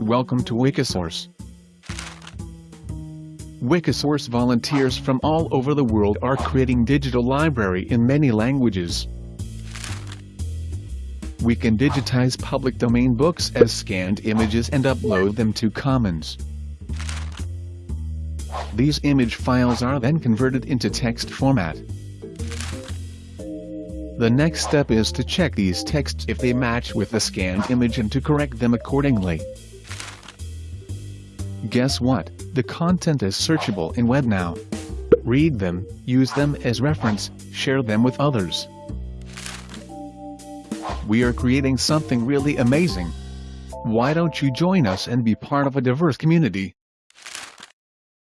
Welcome to Wikisource. Wikisource volunteers from all over the world are creating digital library in many languages. We can digitize public domain books as scanned images and upload them to Commons. These image files are then converted into text format. The next step is to check these texts if they match with the scanned image and to correct them accordingly. Guess what? The content is searchable in web now. Read them, use them as reference, share them with others. We are creating something really amazing. Why don't you join us and be part of a diverse community?